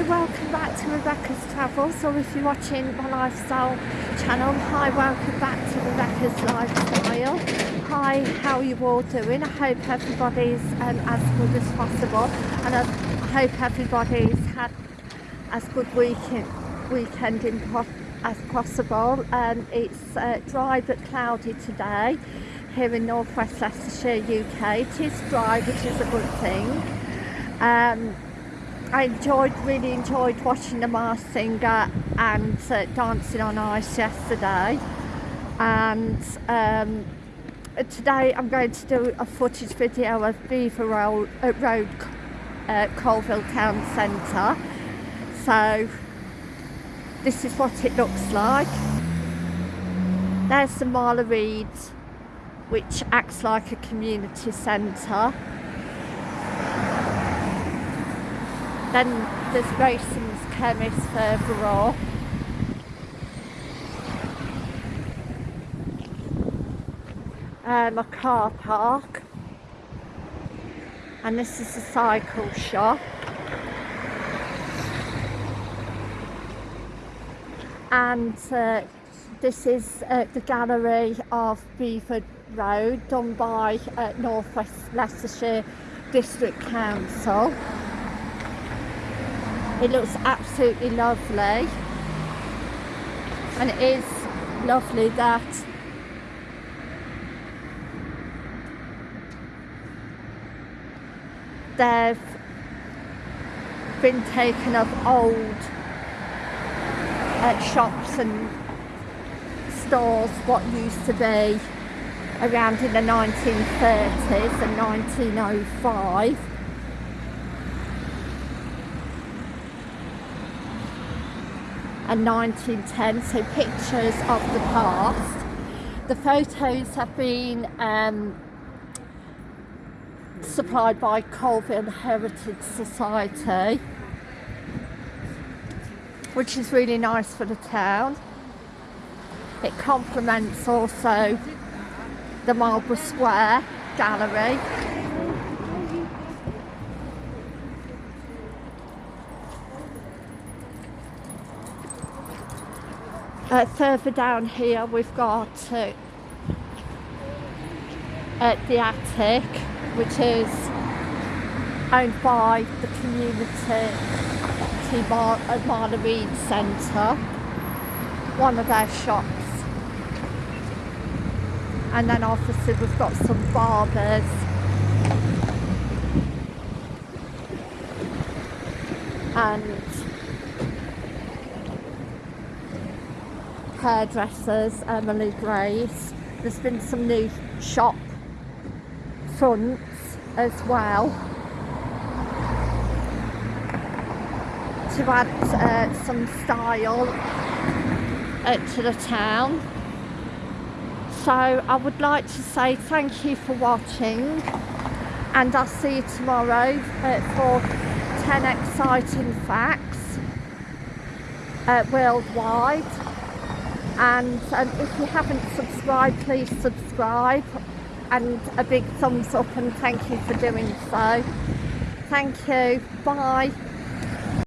Hi, welcome back to Rebecca's Travels, or if you're watching my lifestyle channel, hi, welcome back to Rebecca's Lifestyle. Hi, how are you all doing? I hope everybody's um, as good as possible, and I hope everybody's had as good weekend weekend in po as possible. Um, it's uh, dry but cloudy today here in northwest Leicestershire, UK. It is dry, which is a good thing. Um, I enjoyed, really enjoyed watching the Masked Singer and uh, Dancing on Ice yesterday. And um, today I'm going to do a footage video of Belvoir Road, uh, Road uh, Coalville Town Centre. So this is what it looks like. There's the Marlow Reeds, which acts like a community centre. Then there's Grayson's Chemist further off. Um, a car park. And this is a cycle shop. And uh, this is uh, the gallery of Belvoir Road done by uh, North West Leicestershire District Council. It looks absolutely lovely. And it is lovely that they've been taken of old uh, shops and stores what used to be around in the 1930s and 1905 and 1910, so pictures of the past. The photos have been um, supplied by Coalville Heritage Society, which is really nice for the town. It complements also the Marlborough Square Gallery Uh, further down here we've got uh, the attic which is owned by the community Mar uh, Reid Centre one of their shops. And then obviously we've got some barbers. And hairdressers, Emily Grace. There's been some new shop fronts as well to add uh, some style uh, to the town. So I would like to say thank you for watching and I'll see you tomorrow uh, for 10 exciting facts uh, worldwide and um, if you haven't subscribed please subscribe. And a big thumbs up and thank you for doing so. Thank you. Bye